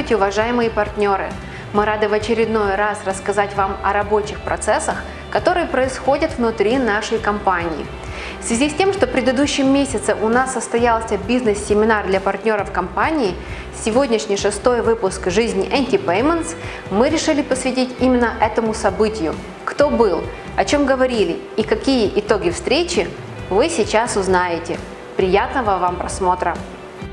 Здравствуйте, уважаемые партнеры! Мы рады в очередной раз рассказать вам о рабочих процессах, которые происходят внутри нашей компании. В связи с тем, что в предыдущем месяце у нас состоялся бизнес-семинар для партнеров компании, сегодняшний шестой выпуск «Жизни Anti-Payments» мы решили посвятить именно этому событию. Кто был, о чем говорили и какие итоги встречи, вы сейчас узнаете. Приятного вам просмотра!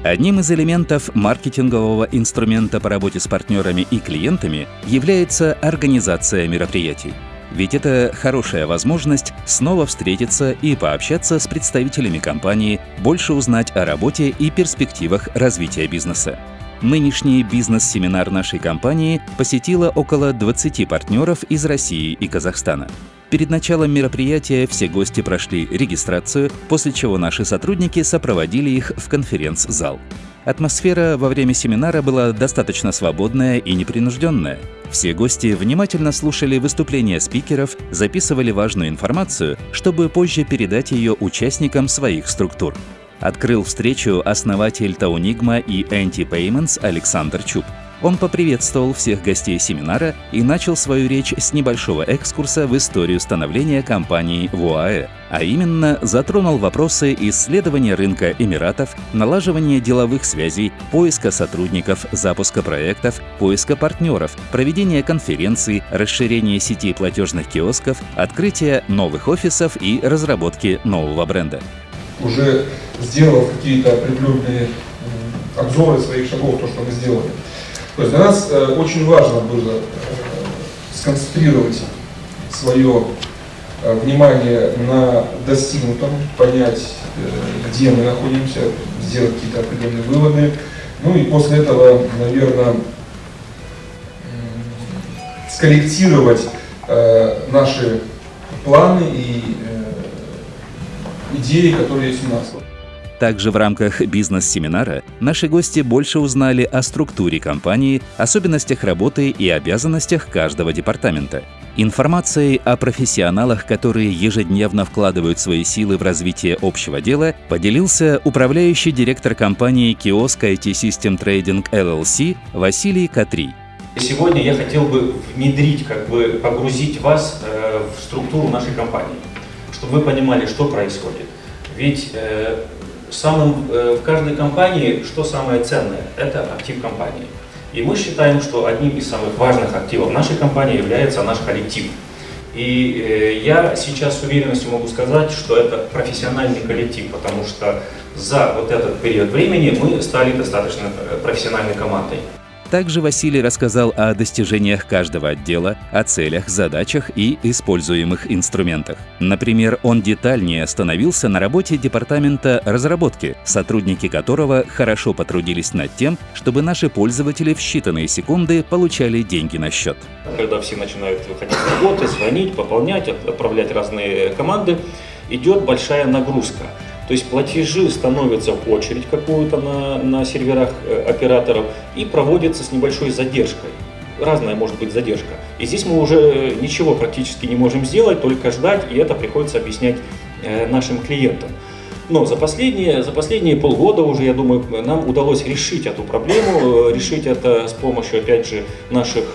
Одним из элементов маркетингового инструмента по работе с партнерами и клиентами является организация мероприятий. Ведь это хорошая возможность снова встретиться и пообщаться с представителями компании, больше узнать о работе и перспективах развития бизнеса. Нынешний бизнес-семинар нашей компании посетило около 20 партнеров из России и Казахстана. Перед началом мероприятия все гости прошли регистрацию, после чего наши сотрудники сопроводили их в конференц-зал. Атмосфера во время семинара была достаточно свободная и непринужденная. Все гости внимательно слушали выступления спикеров, записывали важную информацию, чтобы позже передать ее участникам своих структур. Открыл встречу основатель Таунигма и Anti-Payments Александр Чуб. Он поприветствовал всех гостей семинара и начал свою речь с небольшого экскурса в историю становления компании в ОАЭ, а именно затронул вопросы исследования рынка Эмиратов, налаживания деловых связей, поиска сотрудников, запуска проектов, поиска партнеров, проведения конференций, расширения сети платежных киосков, открытия новых офисов и разработки нового бренда. Уже сделав какие-то определенные обзоры своих шагов, то, что мы сделали, то есть для нас э, очень важно было э, сконцентрировать свое э, внимание на достигнутом, понять, где мы находимся, сделать какие-то определенные выводы. Ну и после этого, наверное, скорректировать наши планы и идеи, которые есть у нас. Также в рамках бизнес-семинара наши гости больше узнали о структуре компании, особенностях работы и обязанностях каждого департамента. Информацией о профессионалах, которые ежедневно вкладывают свои силы в развитие общего дела, поделился управляющий директор компании Kiosk IT System Trading LLC Василий Катри. Сегодня я хотел бы внедрить, как бы погрузить вас э, в структуру нашей компании, чтобы вы понимали, что происходит. Ведь э, самым, э, в каждой компании что самое ценное? Это актив компании. И мы считаем, что одним из самых важных активов нашей компании является наш коллектив. И э, я сейчас с уверенностью могу сказать, что это профессиональный коллектив, потому что за вот этот период времени мы стали достаточно э, профессиональной командой. Также Василий рассказал о достижениях каждого отдела, о целях, задачах и используемых инструментах. Например, он детальнее остановился на работе департамента разработки, сотрудники которого хорошо потрудились над тем, чтобы наши пользователи в считанные секунды получали деньги на счет. Когда все начинают выходить с работы, звонить, пополнять, отправлять разные команды, идет большая нагрузка. То есть платежи становятся в очередь какую-то на, на серверах э, операторов и проводятся с небольшой задержкой. Разная может быть задержка. И здесь мы уже э, ничего практически не можем сделать, только ждать, и это приходится объяснять э, нашим клиентам. Но за последние, за последние полгода уже, я думаю, нам удалось решить эту проблему, решить это с помощью, опять же, наших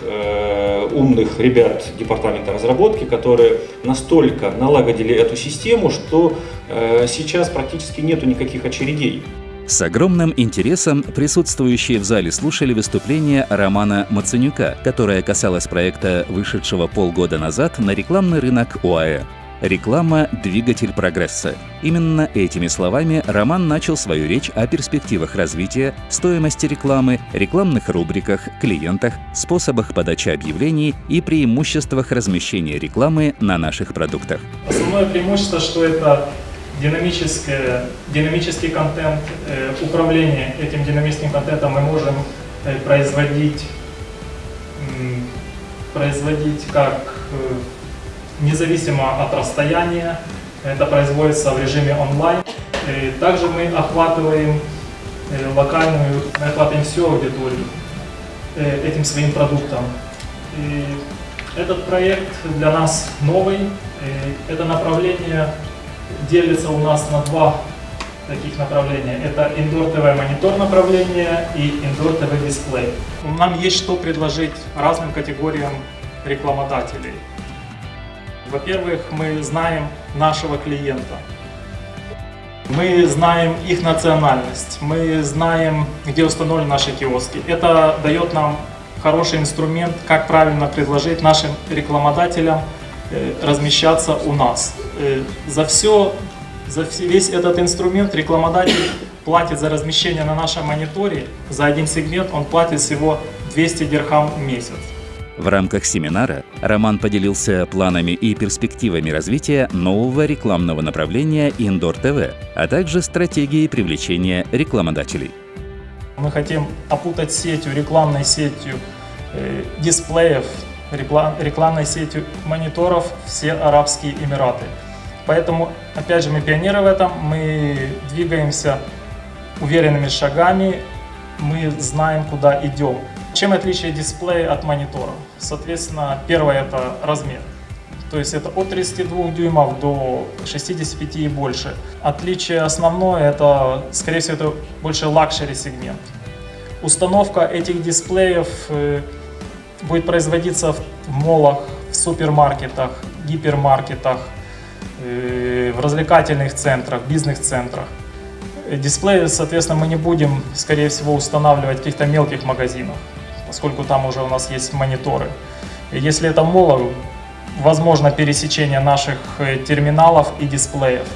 умных ребят департамента разработки, которые настолько налагодили эту систему, что э, сейчас практически нету никаких очередей. С огромным интересом присутствующие в зале слушали выступление Романа Мацанюка, которое касалось проекта, вышедшего полгода назад на рекламный рынок ОАЭ. Реклама – двигатель прогресса. Именно этими словами Роман начал свою речь о перспективах развития, стоимости рекламы, рекламных рубриках, клиентах, способах подачи объявлений и преимуществах размещения рекламы на наших продуктах. Основное преимущество, что это динамический контент, э, управление этим динамическим контентом мы можем э, производить, производить как э, независимо от расстояния. Это производится в режиме онлайн. И также мы охватываем э, локальную, мы охватываем всю аудиторию э, этим своим продуктом. И этот проект для нас новый. И это направление делится у нас на два таких направления. Это Indoor TV монитор направления и Indoor TV дисплей. Нам есть что предложить разным категориям рекламодателей. Во-первых, мы знаем нашего клиента. Мы знаем их национальность, мы знаем, где установлены наши киоски. Это дает нам хороший инструмент, как правильно предложить нашим рекламодателям э, размещаться у нас. Э, за все, за весь этот инструмент рекламодатель платит за размещение на нашем мониторе, за один сегмент он платит всего 200 дирхам в месяц. В рамках семинара Роман поделился планами и перспективами развития нового рекламного направления Indoor TV, а также стратегией привлечения рекламодателей. Мы хотим опутать сетью, рекламной сетью э, дисплеев, реклам, рекламной сетью мониторов все Арабские Эмираты. Поэтому, опять же, мы пионеры в этом, мы двигаемся уверенными шагами, мы знаем, куда идем. Чем отличие дисплея от монитора? Соответственно, первое это размер. То есть это от 32 дюймов до 65 и больше. Отличие основное это, скорее всего, это больше luxury сегмент. Установка этих дисплеев э, будет производиться в моллах, в супермаркетах, гипермаркетах, э, в развлекательных центрах, бизнес-центрах. Дисплеи, соответственно, мы не будем, скорее всего, устанавливать в каких-то мелких магазинах поскольку там уже у нас есть мониторы. Если это молла, возможно пересечение наших э, терминалов и дисплеев.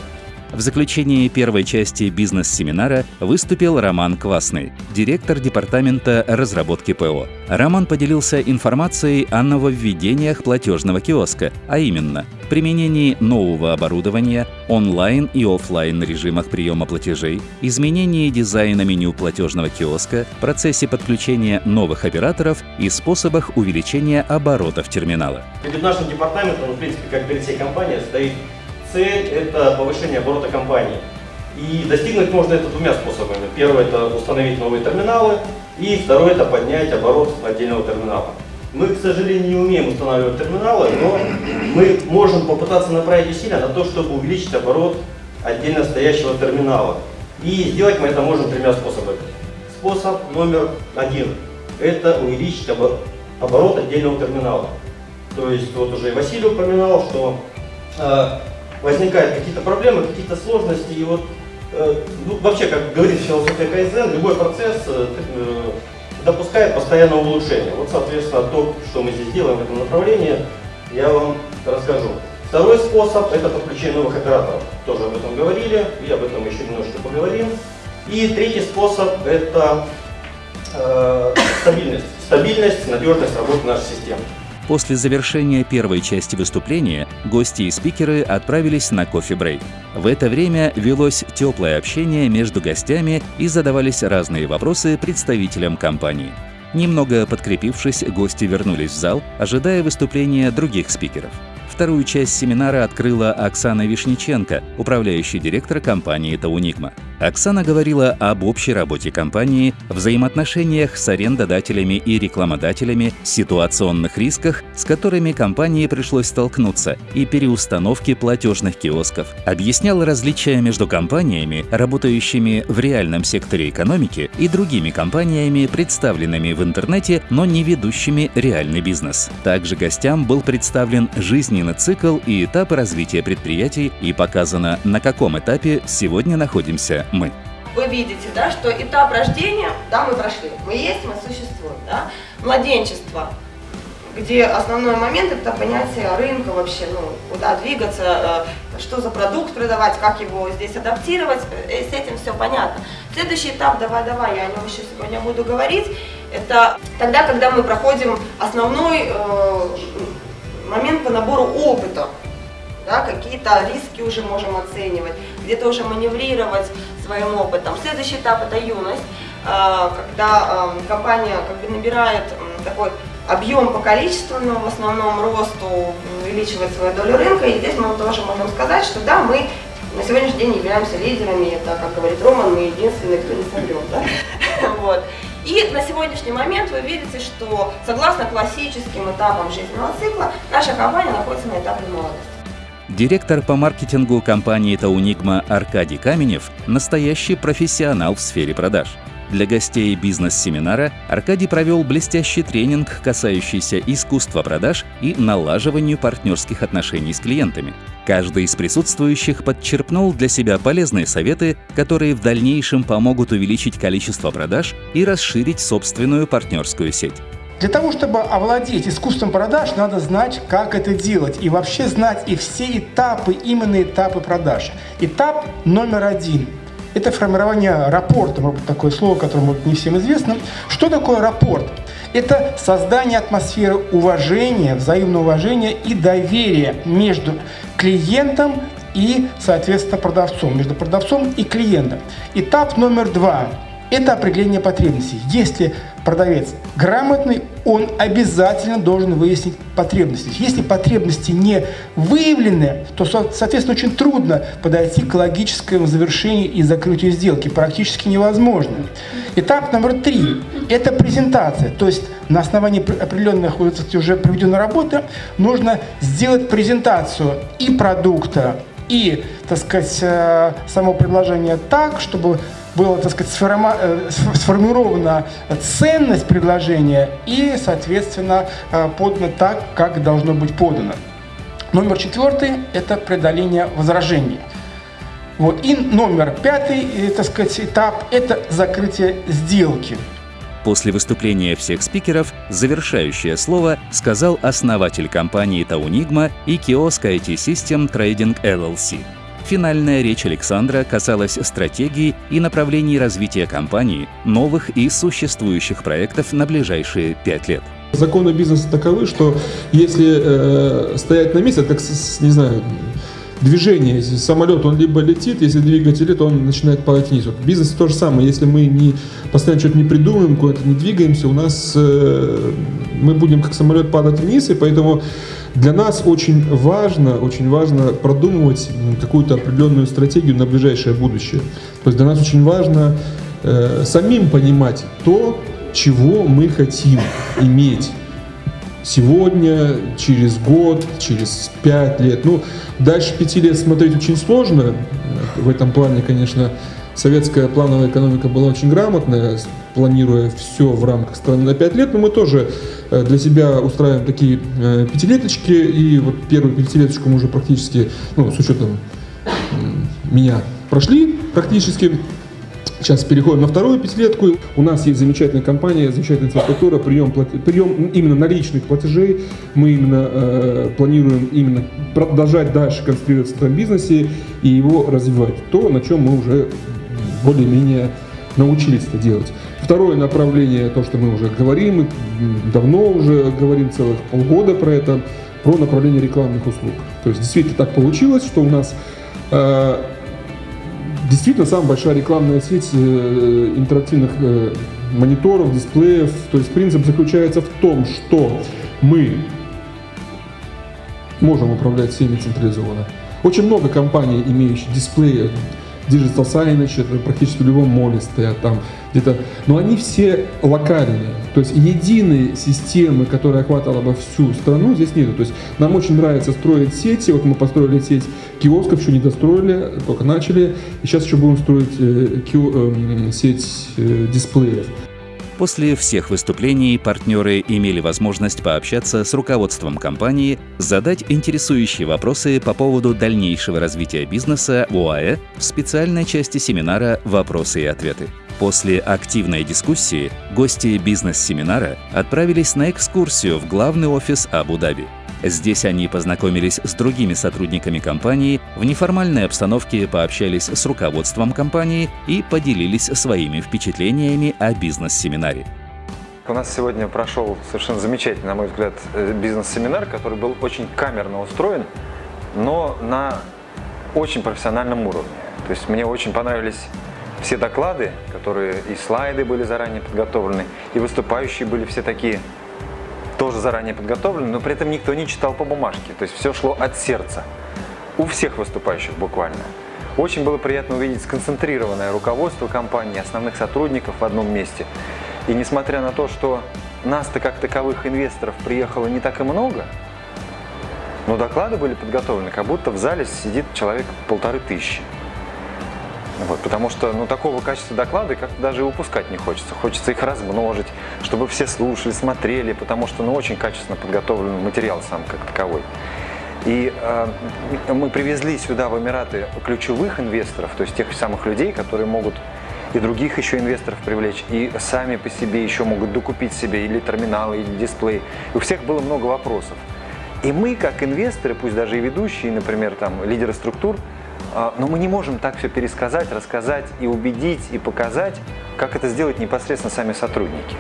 В заключении первой части бизнес-семинара выступил Роман Квасный, директор департамента разработки ПО. Роман поделился информацией о нововведениях платежного киоска, а именно применении нового оборудования, онлайн и офлайн режимах приема платежей, изменении дизайна меню платежного киоска, процессе подключения новых операторов и способах увеличения оборотов терминала. Перед нашим департаментом, в принципе, как перед всей компанией, стоит цель – это повышение оборота компании. И достигнуть можно это двумя способами. Первый – это установить новые терминалы, и второй – это поднять оборот отдельного терминала. Мы, к сожалению, не умеем устанавливать терминалы, но мы можем попытаться направить усилия на то, чтобы увеличить оборот отдельно стоящего терминала. И сделать мы это можем тремя способами. Способ номер один – это увеличить оборот отдельного терминала. То есть, вот уже и Василий упоминал, что э, возникают какие-то проблемы, какие-то сложности, и вот э, ну, вообще, как говорит философия Кайзен, любой процесс э, э, допускает постоянное улучшение. Вот, соответственно, то, что мы здесь делаем в этом направлении, я вам расскажу. Второй способ – это подключение новых операторов. Тоже об этом говорили, и об этом еще немножко поговорим. И третий способ – это э, стабильность. Стабильность, надежность работы нашей системы. После завершения первой части выступления гости и спикеры отправились на кофе-брейк. В это время велось теплое общение между гостями и задавались разные вопросы представителям компании. Немного подкрепившись, гости вернулись в зал, ожидая выступления других спикеров. Вторую часть семинара открыла Оксана Вишниченко, управляющий директор компании «Тауникма». Оксана говорила об общей работе компании, взаимоотношениях с арендодателями и рекламодателями, ситуационных рисках, с которыми компании пришлось столкнуться, и переустановке платежных киосков. Объясняла различия между компаниями, работающими в реальном секторе экономики, и другими компаниями, представленными в интернете, но не ведущими реальный бизнес. Также гостям был представлен жизненный цикл и этапы развития предприятий и показано, на каком этапе сегодня находимся мы. Вы видите, да, что этап рождения, да, мы прошли. Мы есть, мы существуем, да. Младенчество, где основной момент это понятие рынка вообще, ну, куда двигаться, э, что за продукт продавать, как его здесь адаптировать, э, с этим все понятно. Следующий этап, давай-давай, я о нем еще сегодня буду говорить, это тогда, когда мы проходим основной э, момент по набору опыта, да, какие-то риски уже можем оценивать, где-то уже маневрировать своим опытом. Следующий этап это юность, а, когда компания как бы набирает такой объем по количественному, в основном росту, увеличивает свою долю рынка. И здесь мы тоже можем сказать, что да, мы на сегодняшний день являемся лидерами, это, как говорит Роман, мы единственные, кто не соврет. Да? Вот. И на сегодняшний момент вы видите, что согласно классическим этапам жизненного цикла, наша компания находится на этапе молодости. Директор по маркетингу компании «Таунигма» Аркадий Каменев – настоящий профессионал в сфере продаж. Для гостей бизнес-семинара Аркадий провел блестящий тренинг, касающийся искусства продаж и налаживанию партнерских отношений с клиентами. Каждый из присутствующих подчерпнул для себя полезные советы, которые в дальнейшем помогут увеличить количество продаж и расширить собственную партнерскую сеть. Для того, чтобы овладеть искусством продаж, надо знать, как это делать. И вообще знать и все этапы, именно этапы продаж. Этап номер один – это формирование рапорта. Может быть, такое слово, которое может не всем известно. Что такое рапорт? Это создание атмосферы уважения, взаимного уважения и доверия между клиентом и, соответственно, продавцом, между продавцом и клиентом. Этап номер два – это определение потребностей. Если продавец грамотный, он обязательно должен выяснить потребности. Если потребности не выявлены, то, соответственно, очень трудно подойти к логическому завершению и закрытию сделки. Практически невозможно. Этап номер три – это презентация. То есть на основании определенных уже проведенной работы нужно сделать презентацию и продукта, и, так сказать, э, само предложение так, чтобы была, так сказать, э, сформирована ценность предложения и, соответственно, э, подано так, как должно быть подано. Номер четвертый – это преодоление возражений. Вот. И номер пятый, э, так сказать, этап – это закрытие сделки. После выступления всех спикеров завершающее слово сказал основатель компании Таунигма и киоск IT System Trading LLC – Финальная речь Александра касалась стратегии и направлений развития компании, новых и существующих проектов на ближайшие пять лет. Законы бизнеса таковы, что если э, стоять на месте, как, не знаю, движение, если самолет, он либо летит, если двигатель, то он начинает падать вниз. Вот в бизнесе то же самое, если мы не постоянно что-то не придумываем, куда-то не двигаемся, у нас э, мы будем как самолет падать вниз, и поэтому для нас очень важно, очень важно продумывать какую-то определенную стратегию на ближайшее будущее. То есть для нас очень важно э, самим понимать то, чего мы хотим иметь сегодня, через год, через пять лет. Ну, дальше пяти лет смотреть очень сложно. В этом плане, конечно, советская плановая экономика была очень грамотная, планируя все в рамках страны на 5 лет, но мы тоже э, для себя устраиваем такие э, пятилеточки, и вот первую пятилеточку мы уже практически, ну, с учетом меня, прошли практически. Сейчас переходим на вторую пятилетку. У нас есть замечательная компания, замечательная инфраструктура, прием, прием именно наличных платежей. Мы именно э, планируем именно продолжать дальше концентрироваться в этом бизнесе и его развивать. То, на чем мы уже более-менее научились это делать. Второе направление, то, что мы уже говорим, мы давно уже говорим целых полгода про это, про направление рекламных услуг. То есть действительно так получилось, что у нас э, действительно самая большая рекламная сеть э, интерактивных э, мониторов, дисплеев. То есть принцип заключается в том, что мы можем управлять всеми централизованно. Очень много компаний, имеющих дисплеи, Digital Signage, это практически в любом моле стоят там где-то. Но они все локальные. То есть единой системы, которая охватывала бы всю страну, здесь нету. То есть нам очень нравится строить сети. Вот мы построили сеть киосков, еще не достроили, только начали. И сейчас еще будем строить э, кио, э, сеть э, дисплеев. После всех выступлений партнеры имели возможность пообщаться с руководством компании, задать интересующие вопросы по поводу дальнейшего развития бизнеса в в специальной части семинара «Вопросы и ответы». После активной дискуссии гости бизнес-семинара отправились на экскурсию в главный офис Абу-Даби. Здесь они познакомились с другими сотрудниками компании, в неформальной обстановке пообщались с руководством компании и поделились своими впечатлениями о бизнес-семинаре. У нас сегодня прошел совершенно замечательный, на мой взгляд, э, бизнес-семинар, который был очень камерно устроен, но на очень профессиональном уровне. То есть мне очень понравились все доклады, которые и слайды были заранее подготовлены, и выступающие были все такие тоже заранее подготовлены, но при этом никто не читал по бумажке. То есть все шло от сердца. У всех выступающих буквально. Очень было приятно увидеть сконцентрированное руководство компании, основных сотрудников в одном месте. И несмотря на то, что нас-то как таковых инвесторов приехало не так и много, Но доклады были подготовлены, как будто в зале сидит человек полторы тысячи. Вот, потому что ну, такого качества доклады как-то даже и выпускать не хочется. Хочется их размножить, чтобы все слушали, смотрели, потому что ну, очень качественно подготовлен материал сам как таковой. И э, мы привезли сюда в Эмираты ключевых инвесторов, то есть тех самых людей, которые могут и других еще инвесторов привлечь, и сами по себе еще могут докупить себе или терминалы, или дисплей. И у всех было много вопросов. И мы, как инвесторы, пусть даже и ведущие, например, там, лидеры структур, но мы не можем так все пересказать, рассказать и убедить, и показать, как это сделать непосредственно сами сотрудники.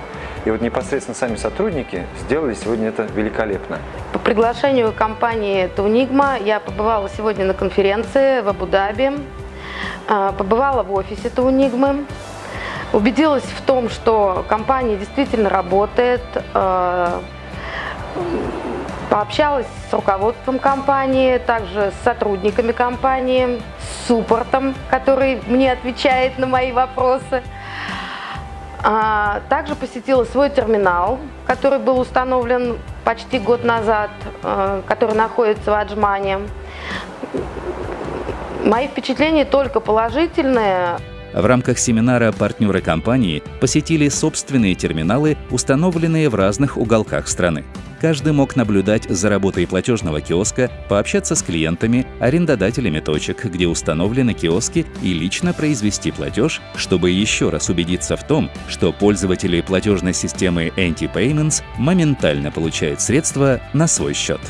И вот непосредственно сами сотрудники сделали сегодня это великолепно. По приглашению компании Тунигма я побывала сегодня на конференции в Абу-Даби, а, побывала в офисе Тунигмы, убедилась в том, что компания действительно работает, а, Пообщалась с руководством компании, также с сотрудниками компании, с суппортом, который мне отвечает на мои вопросы. А, также посетила свой терминал, который был установлен почти год назад, а, который находится в Аджмане. Мои впечатления только положительные. В рамках семинара партнеры компании посетили собственные терминалы, установленные в разных уголках страны. Каждый мог наблюдать за работой платежного киоска, пообщаться с клиентами, арендодателями точек, где установлены киоски, и лично произвести платеж, чтобы еще раз убедиться в том, что пользователи платежной системы Anti-Payments моментально получают средства на свой счет.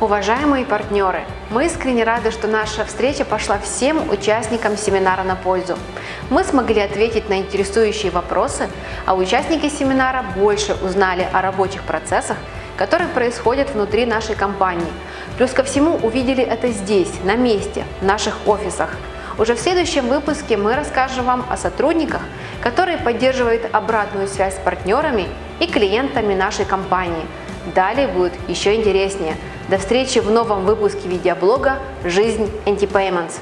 Уважаемые партнеры, мы искренне рады, что наша встреча пошла всем участникам семинара на пользу. Мы смогли ответить на интересующие вопросы, а участники семинара больше узнали о рабочих процессах, которые происходят внутри нашей компании. Плюс ко всему увидели это здесь, на месте, в наших офисах. Уже в следующем выпуске мы расскажем вам о сотрудниках, которые поддерживают обратную связь с партнерами и клиентами нашей компании. Далее будет еще интереснее – до встречи в новом выпуске видеоблога «Жизнь Anti-Payments».